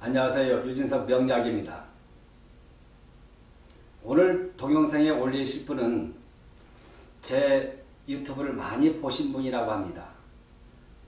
안녕하세요. 유진석 명약입니다. 오늘 동영상에 올리실 분은 제 유튜브를 많이 보신 분이라고 합니다.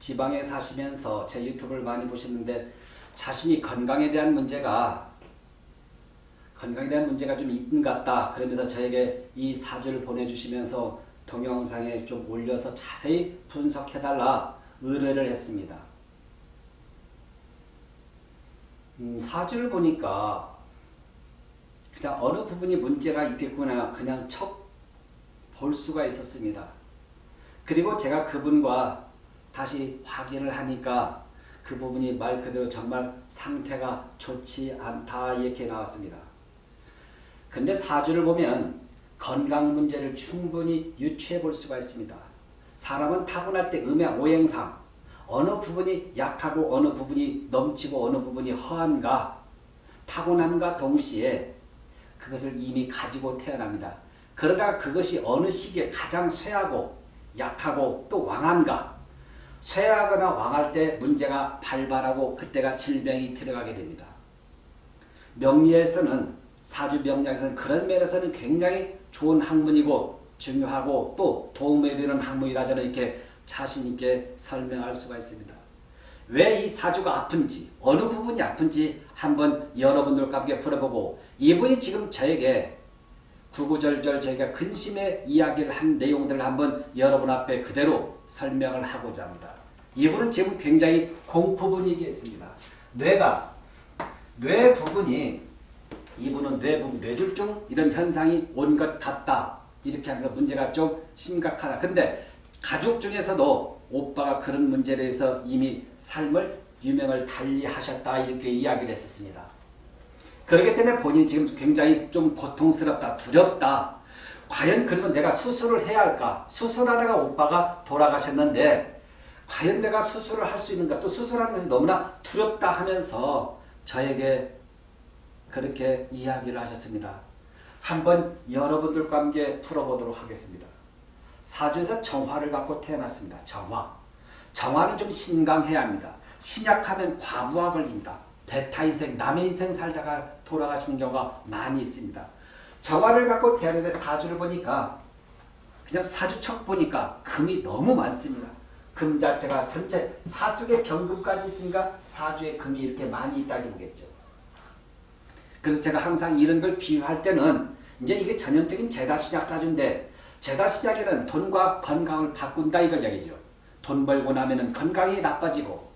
지방에 사시면서 제 유튜브를 많이 보셨는데 자신이 건강에 대한 문제가 건강에 대한 문제가 좀 있는 것 같다. 그러면서 저에게 이 사주를 보내주시면서 동영상에 좀 올려서 자세히 분석해달라 의뢰를 했습니다. 음, 사주를 보니까 그냥 어느 부분이 문제가 있겠구나 그냥 척 볼 수가 있었습니다. 그리고 제가 그분과 다시 확인을 하니까 그 부분이 말 그대로 정말 상태가 좋지 않다 이렇게 나왔습니다. 근데 사주를 보면 건강 문제를 충분히 유추해 볼 수가 있습니다. 사람은 타고날 때 음의 오행상 어느 부분이 약하고 어느 부분이 넘치고 어느 부분이 허한가 타고남과 동시에 그것을 이미 가지고 태어납니다. 그러다가 그것이 어느 시기에 가장 쇠하고 약하고 또 왕한가 쇠하거나 왕할 때 문제가 발발하고 그때가 질병이 들어가게 됩니다. 명리에서는 사주 명리에서는 그런 면에서는 굉장히 좋은 학문이고 중요하고 또 도움이 되는 학문이라 저는 이렇게 자신 있게 설명할 수가 있습니다. 왜 이 사주가 아픈지 어느 부분이 아픈지 한번 여러분들과 함께 풀어보고 이분이 지금 저에게 구구절절 저희가 근심의 이야기를 한 내용들을 한번 여러분 앞에 그대로 설명을 하고자 합니다. 이분은 지금 굉장히 공포 분위기에 있습니다. 뇌가 뇌 부분이 이분은 뇌부 뇌졸중 이런 현상이 온것 같다. 이렇게 하면서 문제가 좀 심각하다. 근데 가족 중에서도 오빠가 그런 문제에 대해서 이미 삶을 유명을 달리 하셨다. 이렇게 이야기를 했었습니다. 그렇기 때문에 본인이 지금 굉장히 좀 고통스럽다, 두렵다. 과연 그러면 내가 수술을 해야 할까? 수술하다가 오빠가 돌아가셨는데 과연 내가 수술을 할 수 있는가? 또 수술하는 것이 너무나 두렵다 하면서 저에게 그렇게 이야기를 하셨습니다. 한번 여러분들과 함께 풀어보도록 하겠습니다. 사주에서 정화를 갖고 태어났습니다. 정화. 정화는 좀 신강해야 합니다. 신약하면 과부하 걸립니다. 대타 인생, 남의 인생 살다가 돌아가시는 경우가 많이 있습니다. 정화를 갖고 태어났는데 사주를 보니까 그냥 사주척 보니까 금이 너무 많습니다. 금 자체가 전체 사숙의 경금까지 있으니까 사주에 금이 이렇게 많이 있다고 보겠죠. 그래서 제가 항상 이런 걸 비유할 때는 이제 이게 전형적인 제다신약 사주인데 제다신약에는 돈과 건강을 바꾼다 이걸 얘기죠. 돈 벌고 나면 건강이 나빠지고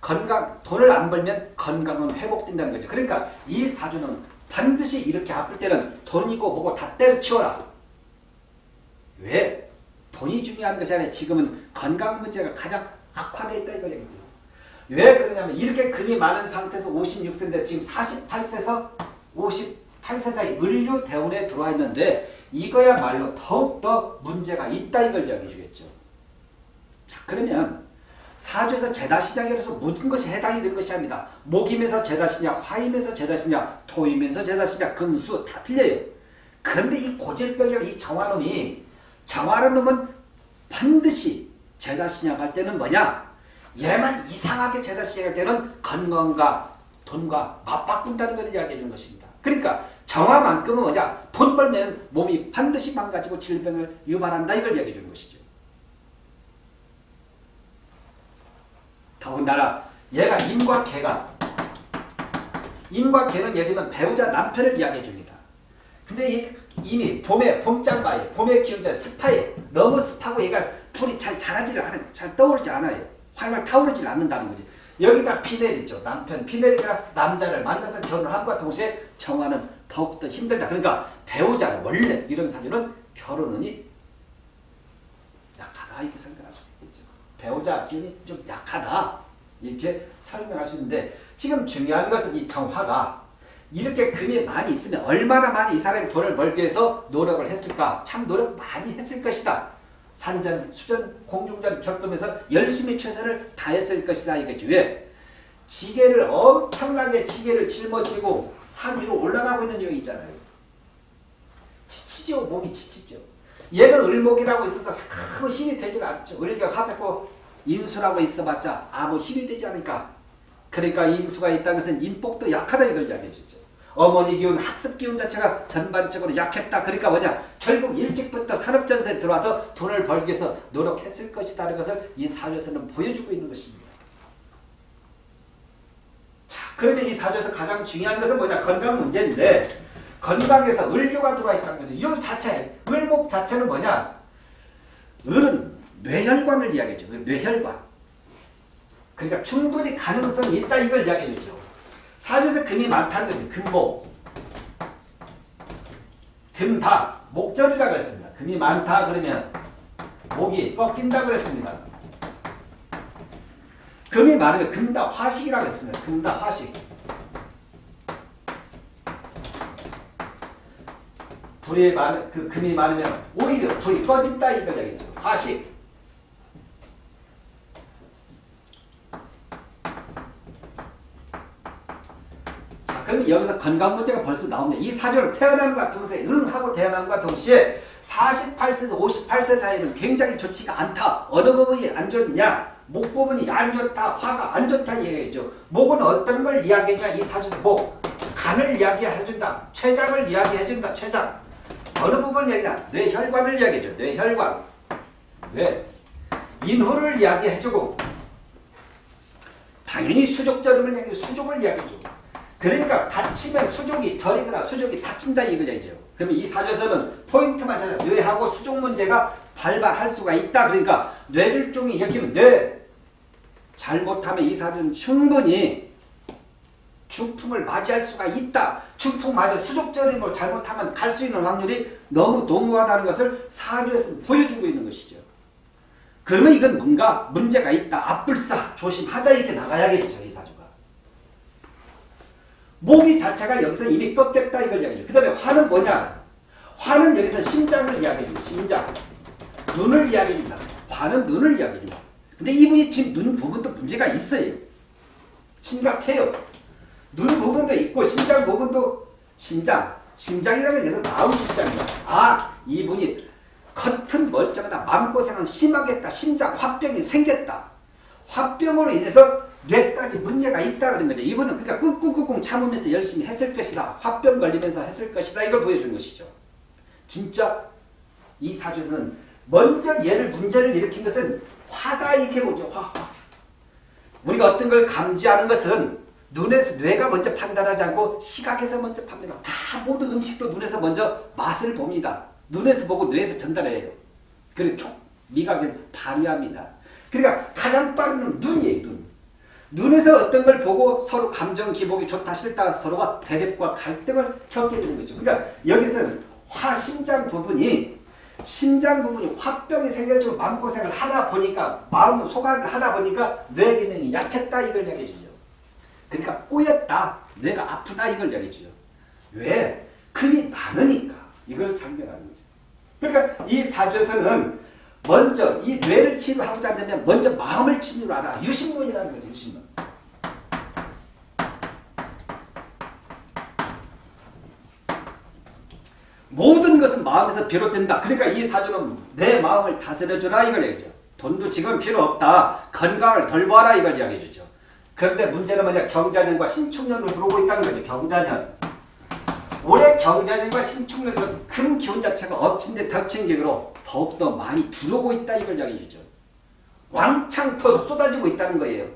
건강 돈을 안 벌면 건강은 회복된다는 거죠. 그러니까 이 사주는 반드시 이렇게 아플 때는 돈이고 뭐고 다 때려치워라. 왜? 돈이 중요한 것이 아니라 지금은 건강 문제가 가장 악화되어 있다 이걸 얘기죠. 왜 그러냐면 이렇게 금이 많은 상태에서 56세인데 지금 48세에서 58세 사이 을류 대운에 들어와 있는데 이거야말로 더욱더 문제가 있다 이걸 이야기해 주겠죠. 자 그러면 사주에서 제다신약이라서 모든 것이 해당이 되는 것이 아닙니다. 목임에서 제다신약, 화임에서 제다신약, 토임에서 제다신약, 금수 다 틀려요. 그런데 이 고질병이랑 이 정화놈이 정화는 놈은 반드시 제다신약 할 때는 뭐냐? 얘만 이상하게 제다신약 할 때는 건강과 돈과 맞바꾼다는 걸 이야기해 주는 것입니다. 그러니까 정화만큼은 뭐냐? 돈 벌면 몸이 반드시 망가지고 질병을 유발한다 이걸 이야기해 주는 것이죠. 더군다나 얘가 인과 개가 인과 개는 예를 들면 배우자 남편을 이야기해 줍니다. 근데 이미 봄에 봄장마에 봄의 기운자 습하에 너무 습하고 얘가 불이 잘 자라지를 않아요. 잘 떠오르지 않아요. 활활 타오르지 않는다는 거지. 여기다 피내리죠. 남편 피내리가 남자를 만나서 결혼을 함과 동시에 정화는 더욱더 힘들다. 그러니까 배우자 원래 이런 사주는 결혼운이 약하다 이렇게 생각할 수 있겠죠. 배우자 기운이 좀 약하다 이렇게 설명할 수 있는데 지금 중요한 것은 이 정화가 이렇게 금이 많이 있으면 얼마나 많이 이 사람이 돈을 벌기 위해서 노력을 했을까 참 노력 많이 했을 것이다 산전 수전 공중전 겪으면서 열심히 최선을 다했을 것이다 이거죠 왜? 지게를 엄청나게 지게를 짊어지고 산 위로 올라가고 있는 여기 있잖아요 지치죠 몸이 지치죠 얘는 을목이라고 있어서 아무 힘이 되질 않죠. 을격 합했고 인수라고 있어봤자 아무 힘이 되지 않으니까 그러니까 인수가 있다는 것은 인복도 약하다 이걸 이야기해 주죠. 어머니 기운, 학습 기운 자체가 전반적으로 약했다. 그러니까 뭐냐? 결국 일찍부터 산업전세에 들어와서 돈을 벌기 위해서 노력했을 것이다는 것을 이 사주에서는 보여주고 있는 것입니다. 자, 그러면 이 사주에서 가장 중요한 것은 뭐냐? 건강 문제인데 건강에서 을료가 들어와 있다는 거죠. 이 자체, 을목 자체는 뭐냐? 을은 뇌혈관을 이야기하죠. 뇌혈관. 그러니까 충분히 가능성이 있다 이걸 이야기해 주죠. 사주에서 금이 많다는 거지. 금목. 금다. 목절이라고 했습니다. 금이 많다 그러면 목이 꺾인다 그랬습니다. 금이 많으면 금다 화식이라고 했습니다. 금다 화식. 불이 많, 그 금이 많으면 오히려 불이 꺼진다 얘기죠. 화식. 자, 그럼 여기서 건강 문제가 벌써 나옵니다. 이 사주를 태어남과 동시에 응 하고 태어남과 동시에 48세에서 58세 사이는 굉장히 좋지가 않다. 어느 부분이 안 좋냐? 목 부분이 안 좋다. 화가 안 좋다 얘기죠. 목은 어떤 걸 이야기하냐? 이 사주에서 목. 간을 이야기해준다. 췌장을 이야기해준다. 췌장. 어느 부분을 이야기하냐? 뇌혈관을 이야기해줘. 뇌혈관. 뇌. 인후를 이야기해주고 당연히 수족절임을 이야기해 수족을 이야기해주고 그러니까 다치면 수족이 저리거나 수족이 다친다 얘기죠. 그러면 이 사주에서는 포인트만 찾아 뇌하고 수족 문제가 발발할 수가 있다. 그러니까 쪽이 여기면 뇌 잘못하면 이 사주는 충분히 중풍을 맞이할 수가 있다. 중풍 맞아 수족절임을 잘못하면 갈 수 있는 확률이 너무 농후하다는 것을 사주에서 보여주고 있는 것이죠. 그러면 이건 뭔가 문제가 있다. 앞불사 조심하자 이렇게 나가야겠죠. 목이 자체가 여기서 이미 꺾였다 이걸 이야기죠. 그 다음에 화는 뭐냐? 화는 여기서 심장을 이야기해요. 심장. 눈을 이야기합니다. 화는 눈을 이야기합니다. 근데 이분이 지금 눈 부분도 문제가 있어요. 심각해요. 눈 부분도 있고 심장 부분도 심장. 심장이라는 것은 마음 심장이다. 아 이분이 겉은 멀쩡하다. 마음고생은 심하겠다. 심장 화병이 생겼다. 화병으로 인해서 뇌까지 문제가 있다 그런 거죠. 이분은 그러니까 꾹꾹꾹꾹 참으면서 열심히 했을 것이다. 화병 걸리면서 했을 것이다. 이걸 보여준 것이죠. 진짜 이 사주에서는 먼저 얘를 문제를 일으킨 것은 화다 이렇게 보죠. 화. 우리가 어떤 걸 감지하는 것은 눈에서 뇌가 먼저 판단하지 않고 시각에서 먼저 판단합니다. 다 모든 음식도 눈에서 먼저 맛을 봅니다. 눈에서 보고 뇌에서 전달해요. 그리고 촉, 미각에 발휘합니다. 그러니까 가장 빠른 건 눈이에요. 눈. 눈에서 어떤 걸 보고 서로 감정 기복이 좋다 싫다 서로가 대립과 갈등을 겪게 되는 거죠. 그러니까 여기서는 화 심장 부분이 심장 부분이 화병이 생겨가지고 마음고생을 하다 보니까 마음 소각을 하다 보니까 뇌 기능이 약했다 이걸 얘기해 주죠. 그러니까 꼬였다. 뇌가 아프다 이걸 얘기해 주죠. 왜? 금이 많으니까 이걸 설명하는 거죠. 그러니까 이 사주에서는 먼저 이 뇌를 치료하고자 하면 먼저 마음을 치료하라. 유신문이라는 거죠. 유신문. 모든 것은 마음에서 비롯된다. 그러니까 이 사주는 내 마음을 다스려주라 이걸 얘기죠. 돈도 지금 필요 없다. 건강을 돌봐라 이걸 이야기해 주죠. 그런데 문제는 뭐냐 경자년과 신축년으로 들어오고 있다는 거죠. 경자년. 올해 경자년과 신축년은 큰 기운 자체가 엎친데 덮친 기으로 더욱더 많이 들어오고 있다 이걸 이야기해 주죠. 왕창 더 쏟아지고 있다는 거예요.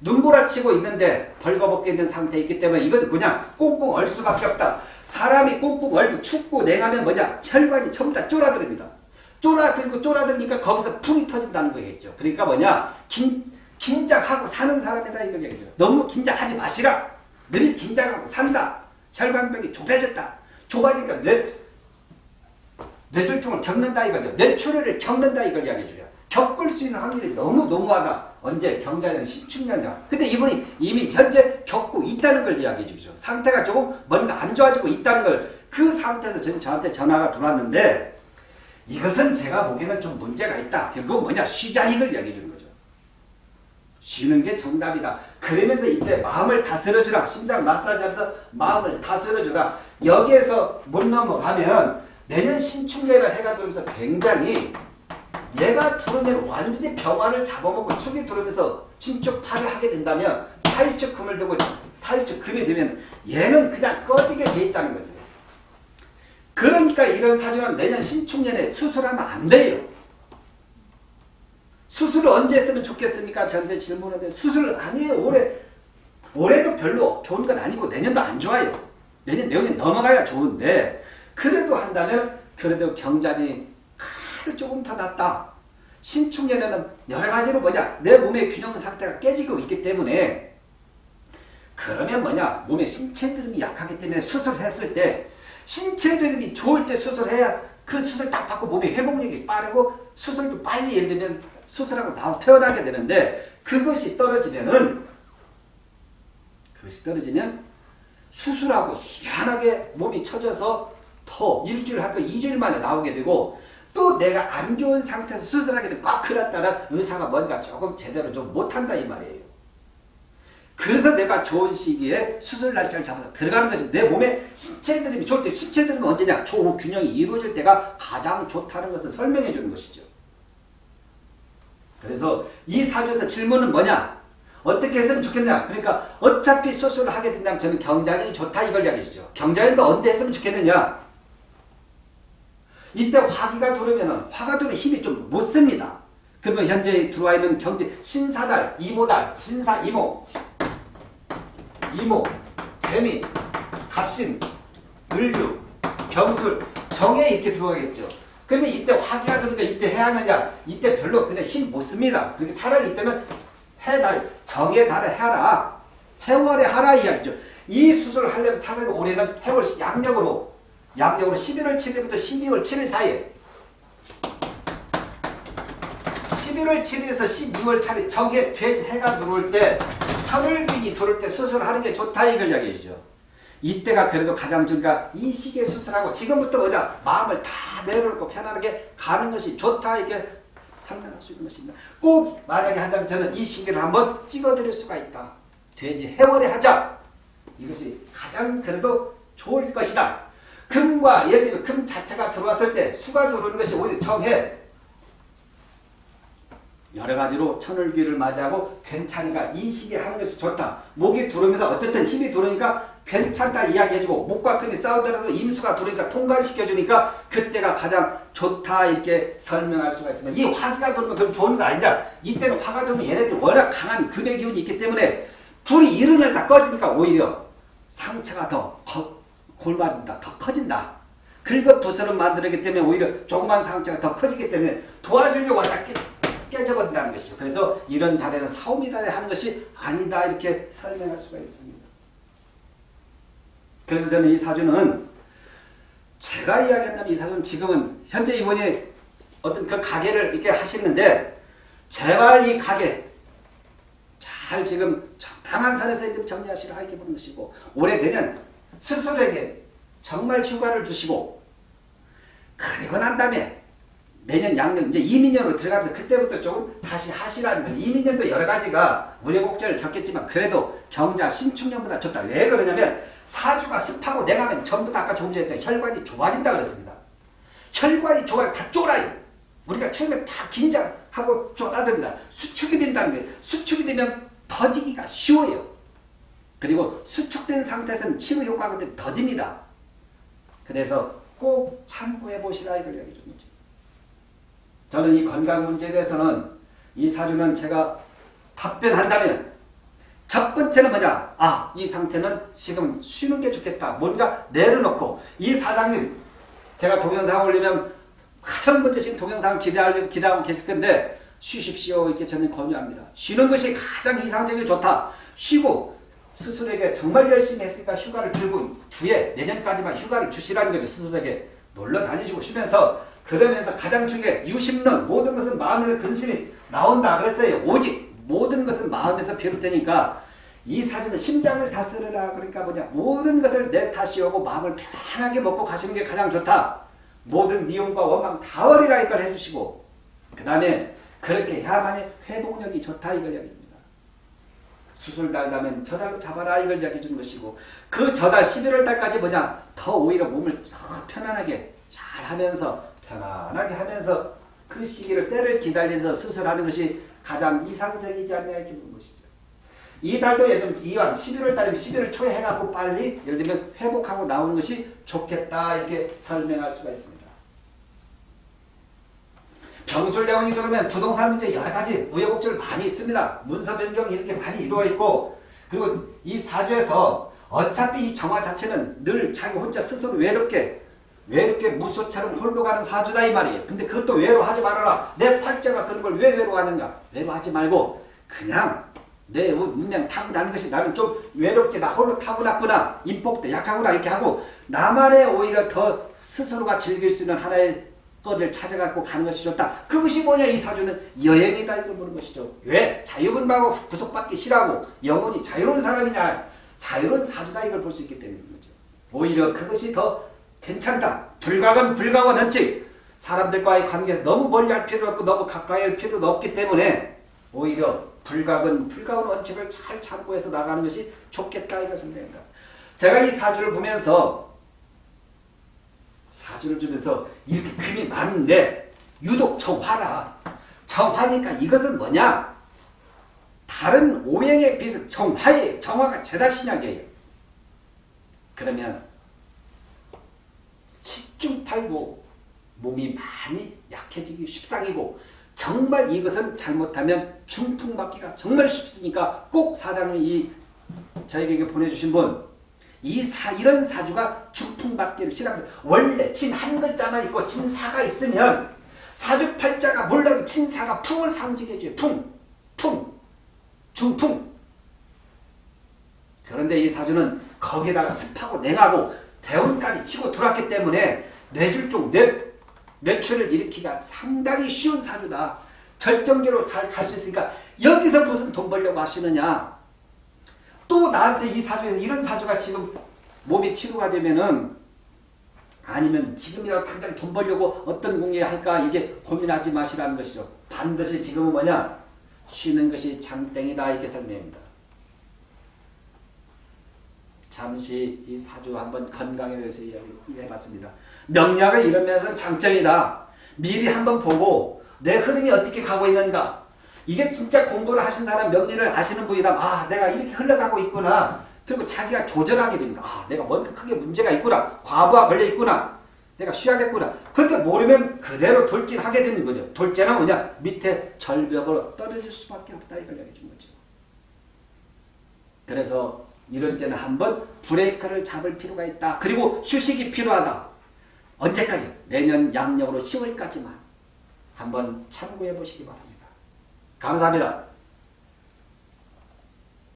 눈보라치고 있는데 벌거벗게 있는 상태에 있기 때문에 이건 그냥 꽁꽁 얼 수밖에 없다. 사람이 꽁꽁 얼고 춥고 냉하면 뭐냐 혈관이 전부 다 쫄아들입니다. 쫄아들고 쫄아들니까 거기서 풍이 터진다는 거겠죠. 그러니까 뭐냐 긴, 긴장하고 사는 사람이다 이걸 얘기해요. 너무 긴장하지 마시라. 늘 긴장하고 산다. 혈관벽이 좁아졌다. 좁아지니까 뇌, 뇌졸중을 겪는다 이거죠. 뇌출혈을 겪는다 이걸 이야기해줘요. 겪을 수 있는 확률이 너무 너무하다. 언제? 경자년 신축년이야. 근데 이분이 이미 현재 겪고 있다는 걸 이야기해 주죠. 상태가 조금 뭔가 안 좋아지고 있다는 걸 그 상태에서 지금 저한테 전화가 들어왔는데 이것은 제가 보기에는 좀 문제가 있다. 결국 뭐냐? 쉬자 이걸 이야기해 주는. 쉬는 게 정답이다. 그러면서 이때 마음을 다스려주라. 심장 마사지하면서 마음을 다스려주라. 여기에서 못 넘어가면 내년 신축년이라 해가 들면서 굉장히 얘가 들어오면 완전히 병화를 잡아먹고 축이 들어오면서 진축파를 하게 된다면 살적 금을 두고 살적 금이 되면 얘는 그냥 꺼지게 돼 있다는 거죠. 그러니까 이런 사주는 내년 신축년에 수술하면 안 돼요. 수술을 언제 했으면 좋겠습니까? 저한테 질문하는데 수술 아니에요. 올해 올해도 별로 좋은 건 아니고 내년도 안 좋아요. 내년 내년에 넘어가야 좋은데 그래도 한다면 그래도 경자리 크게 조금 더 낫다. 신축년에는 여러 가지로 뭐냐 내 몸의 균형 상태가 깨지고 있기 때문에 그러면 뭐냐 몸의 신체 드름이 약하기 때문에 수술했을 때 신체 드름이 좋을 때 수술해야 그 수술 딱 받고 몸의 회복력이 빠르고 수술도 빨리 예를 들면 수술하고 나와 태어나게 되는데 그것이 떨어지면은 그것이 떨어지면 수술하고 희한하게 몸이 처져서 더 일주일 할거 2주일 만에 나오게 되고 또 내가 안 좋은 상태에서 수술하게 되면 꽉 그랬다라 의사가 뭔가 조금 제대로 좀 못한다 이 말이에요. 그래서 내가 좋은 시기에 수술 날짜를 잡아서 들어가는 것이 내 몸에 신체 드림이 좋을 때 신체 드림은 언제냐? 조후 균형이 이루어질 때가 가장 좋다는 것을 설명해 주는 것이죠. 그래서 이 사주에서 질문은 뭐냐? 어떻게 했으면 좋겠냐? 그러니까 어차피 수술을 하게 된다면 저는 경장이 좋다 이걸 이야기해주죠. 경장인도 언제 했으면 좋겠느냐? 이때 화기가 들어오면 화가 들어오면 힘이 좀 못 씁니다. 그러면 현재 들어와 있는 경제 신사달, 이모달, 신사, 이모, 이모, 개미, 갑신, 을류, 병술, 정에 이렇게 들어가겠죠. 그러면 이때 화기가 들어오니까 이때 해야 하느냐? 이때 별로 그냥 힘 못 씁니다. 그러니까 차라리 이때는 해달, 정의 달에 해라. 해월에 하라 이야기죠. 이 수술을 하려면 차라리 올해는 해월 양력으로 양력으로 11월 7일부터 12월 7일 사이에 11월 7일에서 12월 차례 정해 돼지 해가 들어올 때 천을균이 들어올 때 수술하는 게 좋다 이걸 이야기해 주죠. 이때가 그래도 가장 이 시기에 수술하고 지금부터 뭐냐 마음을 다 내려놓고 편안하게 가는 것이 좋다 이게 설명할 수 있는 것입니다. 꼭 만약에 한다면 저는 이 시기를 한번 찍어드릴 수가 있다. 돼지 해월에 하자. 이것이 가장 그래도 좋을 것이다. 금과 예를 들면 금 자체가 들어왔을 때 수가 들어오는 것이 오히려 정해 여러 가지로 천을귀를 맞이하고 괜찮으니까 이 시기에 하는 것이 좋다. 목이 들어오면서 어쨌든 힘이 들어오니까 괜찮다 이야기해주고 목과 금이 싸우더라도 임수가 들어오니까 통과시켜주니까 그때가 가장 좋다 이렇게 설명할 수가 있습니다. 이 화기가 들어오면 그럼 좋은 거 아니냐. 이때는 화가 들어오면 얘네들 워낙 강한 금의 기운이 있기 때문에 불이 일어나다 꺼지니까 오히려 상처가 더 골맞는다. 더 커진다. 긁어 부스럼 만들기 때문에 오히려 조그만 상처가 더 커지기 때문에 도와주려고 왔다 깨져버린다는 것이죠. 그래서 이런 달에는 달에 하는 것이 아니다 이렇게 설명할 수가 있습니다. 그래서 저는 이 사주는 제가 이야기한다면 이 사주는 지금은 현재 이분이 어떤 그 가게를 이렇게 하시는데 제발 이 가게 잘 지금 적당한 선에서 정리하시라 이렇게 보는 것이고 올해 내년 스스로에게 정말 휴가를 주시고 그리고 난 다음에 내년 양력 이제 이민년으로 들어가면서 그때부터 조금 다시 하시라는 거예요. 이민년도 여러 가지가 우여곡절을 겪겠지만 그래도 경자 신축년보다 좋다. 왜 그러냐면 사주가 습하고 내가면 전부 다 아까 조금 전에 혈관이 좋아진다 그랬습니다. 혈관이 좋아요. 다 쫄아요. 우리가 처음에 다 긴장하고 쫄아듭니다. 수축이 된다는 거예요. 수축이 되면 터지기가 쉬워요. 그리고 수축된 상태에서는 치료 효과가 더딥니다. 그래서 꼭 참고해 보시라 이걸 얘기. 저는 이 건강 문제에 대해서는 이 사주는 제가 답변한다면 첫 번째는 뭐냐? 아, 이 상태는 지금 쉬는 게 좋겠다. 뭔가 내려놓고 이 사장님 제가 동영상 올리면 가장 먼저 지금 동영상 기대하고, 기대하고 계실 건데 쉬십시오. 이렇게 저는 권유합니다. 쉬는 것이 가장 이상적이 좋다. 쉬고 스스로에게 정말 열심히 했으니까 휴가를 주고 뒤에 내년까지만 휴가를 주시라는 거죠. 스스로에게 놀러 다니시고 쉬면서 그러면서 가장 중요해 유심론 모든 것은 마음에서 근심이 나온다 그랬어요. 오직 모든 것은 마음에서 비롯되니까 이 사주는 심장을 다스려라 그러니까 뭐냐 모든 것을 내 탓이 오고 마음을 편하게 먹고 가시는 게 가장 좋다. 모든 미움과 원망 다 버리라 이걸 해주시고 그 다음에 그렇게 해야만이 회복력이 좋다 이걸 이야기합니다. 수술 달다면 저달로 잡아라 이걸 이야기해 주는 것이고 그 저달 11월 달까지 뭐냐 더 오히려 몸을 편안하게 잘 하면서 편안하게 하면서 그 시기를 때를 기다려서 수술하는 것이 가장 이상적이지 않냐 이렇게 보는 것이죠. 이 달도 예를 들면 이왕 11월 달이면 11월 초에 해갖고 빨리 예를 들면 회복하고 나오는 것이 좋겠다 이렇게 설명할 수가 있습니다. 병술내원이 그러면 부동산 문제 여러 가지 우여곡절 많이 있습니다. 문서 변경 이렇게 많이 이루어 있고 그리고 이 사주에서 어차피 이 정화 자체는 늘 자기 혼자 스스로 외롭게 외롭게 무소처럼 홀로 가는 사주다 이 말이에요. 근데 그것도 외로워하지 말아라. 내 팔자가 그런 걸 왜 외로워하느냐. 외로워하지 말고 그냥 내 운명 타고나는 것이 나는 좀 외롭게 나 홀로 타고났구나. 인복도 약하구나 이렇게 하고 나만의 오히려 더 스스로가 즐길 수 있는 하나의 거를 찾아갖고 가는 것이 좋다. 그것이 뭐냐 이 사주는 여행이다 이걸 보는 것이죠. 왜? 자유분방하고 구속받기 싫어하고 영혼이 자유로운 사람이냐. 자유로운 사주다 이걸 볼 수 있기 때문인 거죠. 오히려 그것이 더 괜찮다. 불가은 불가원 원칙. 사람들과의 관계에서 너무 멀리 할 필요 없고 너무 가까이 할 필요도 없기 때문에 오히려 불가은 불가원 원칙을 잘 참고해서 나가는 것이 좋겠다 이것은 됩니다. 제가 이 사주를 보면서 사주를 주면서 이렇게 금이 많은데 유독 정화라. 정화니까 이것은 뭐냐? 다른 오행에 비해서 정화에 정화가 죄다 신약이에요. 그러면 팔구 몸이 많이 약해지기 쉽상이고 정말 이것은 잘못하면 중풍 받기가 정말 쉽으니까 꼭 사장님 이 저에게 보내주신 분 이 사, 이런 사주가 중풍받기를 싫어합니다. 원래 진 한 글자만 있고 진사가 있으면 사주팔자가 몰라도 진사가 풍을 상징해줘요. 풍, 풍, 중풍. 그런데 이 사주는 거기에다가 습하고 냉하고 대운까지 치고 들어왔기 때문에 쪽 뇌, 뇌출을 일으키기가 상당히 쉬운 사주다. 절정적으로 잘 갈 수 있으니까 여기서 무슨 돈 벌려고 하시느냐. 또 나한테 이 사주에서 이런 사주가 지금 몸이 치료가 되면은 아니면 지금이라도 당장 돈 벌려고 어떤 공예 할까 이게 고민하지 마시라는 것이죠. 반드시 지금은 뭐냐? 쉬는 것이 장땡이다 이렇게 설명합니다. 잠시 이 사주 한번 건강에 대해서 이야기해봤습니다. 명략을 이루면서 장점이다. 미리 한번 보고 내 흐름이 어떻게 가고 있는가 이게 진짜 공부를 하신 사람 명리를 아시는 분이다. 아 내가 이렇게 흘러가고 있구나. 그리고 자기가 조절하게 됩니다. 아 내가 뭔가 크게 문제가 있구나. 과부하 걸려 있구나. 내가 쉬어야겠구나. 그렇게 모르면 그대로 돌진하게 되는 거죠. 돌진은 뭐냐? 밑에 절벽으로 떨어질 수밖에 없다. 이걸 얘기해 준 거죠. 그래서 이럴 때는 한번 브레이크를 잡을 필요가 있다. 그리고 휴식이 필요하다. 언제까지? 내년 양력으로 10월까지만 한번 참고해 보시기 바랍니다. 감사합니다.